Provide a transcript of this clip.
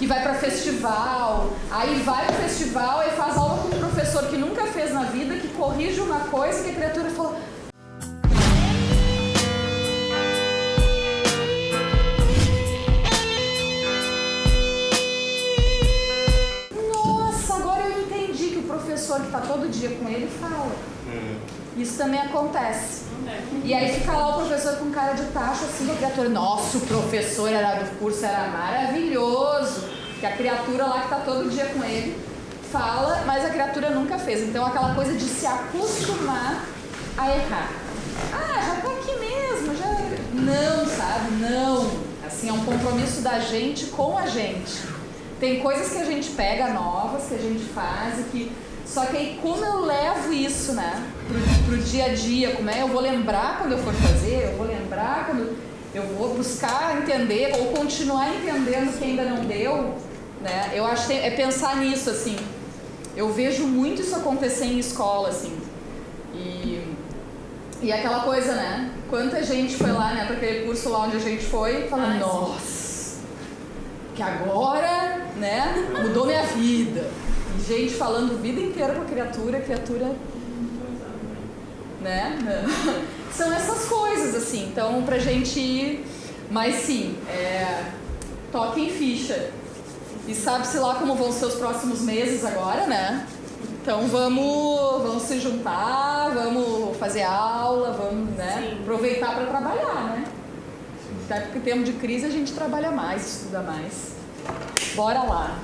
que vai para festival, aí vai pro festival e faz aula com um professor que nunca fez na vida, que corrige uma coisa que a criatura fala. Nossa, agora eu entendi que o professor que está todo dia com ele fala. Isso também acontece. E aí fica lá o professor com cara de tacho, assim, a criatura, nossa, o professor era do curso, era maravilhoso. Que a criatura lá que está todo dia com ele fala, mas a criatura nunca fez. Então aquela coisa de se acostumar a errar. Ah, já tá aqui mesmo, já. Não, sabe? Não. Assim, é um compromisso da gente com a gente. Tem coisas que a gente pega novas, que a gente faz e que só que aí como eu levo isso, né, pro, pro dia a dia, como é, eu vou lembrar quando eu for fazer, eu vou lembrar quando eu vou buscar entender ou continuar entendendo que ainda não deu, né? Eu acho que é pensar nisso assim. Eu vejo muito isso acontecer em escola assim. E e aquela coisa, né? Quanta gente foi lá, né, para aquele curso lá onde a gente foi, falando, nossa, que agora, né, mudou minha vida gente falando vida inteira com a criatura, a criatura. Né? São essas coisas, assim. Então, pra gente ir. Mas sim, é, toquem ficha. E sabe-se lá como vão ser os próximos meses agora, né? Então vamos, vamos se juntar, vamos fazer aula, vamos né, aproveitar para trabalhar, né? Até porque em tempo de crise a gente trabalha mais, estuda mais. Bora lá!